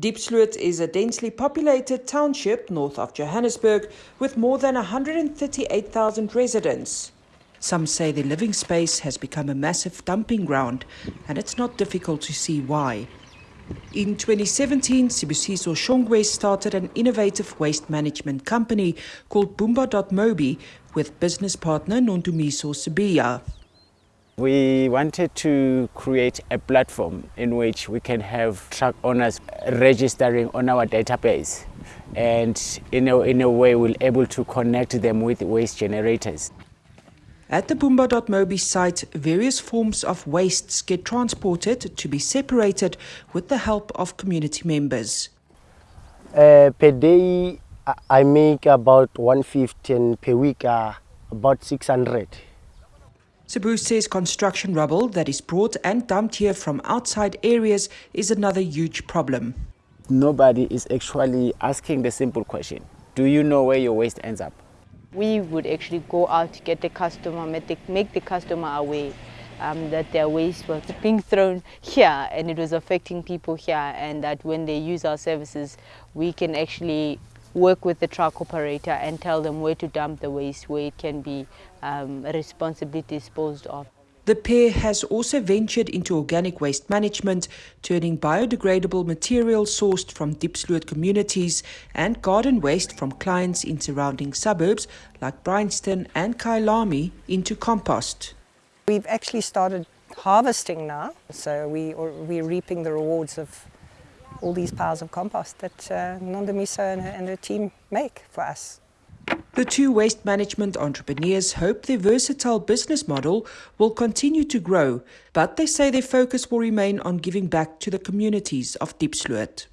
Diepsloot is a densely populated township north of Johannesburg with more than 138,000 residents. Some say the living space has become a massive dumping ground, and it's not difficult to see why. In 2017, Sibusiso Shongwe started an innovative waste management company called Boomba.mobi with business partner Nondumiso Sibiya. We wanted to create a platform in which we can have truck owners registering on our database and in a, in a way we're able to connect them with waste generators. At the Boomba.mobi site, various forms of wastes get transported to be separated with the help of community members. Uh, per day, I make about 150 and per week uh, about 600. Sibu says construction rubble that is brought and dumped here from outside areas is another huge problem. Nobody is actually asking the simple question Do you know where your waste ends up? We would actually go out to get the customer, make the customer aware um, that their waste was being thrown here and it was affecting people here, and that when they use our services, we can actually work with the truck operator and tell them where to dump the waste, where it can be um, responsibly disposed of. The pair has also ventured into organic waste management, turning biodegradable material sourced from Diepsloot communities and garden waste from clients in surrounding suburbs like Bryanston and Kyalami into compost. We've actually started harvesting now, so we, we're reaping the rewards of all these piles of compost that uh, Nondumiso and her, and her team make for us. The two waste management entrepreneurs hope their versatile business model will continue to grow, but they say their focus will remain on giving back to the communities of Diepsloot.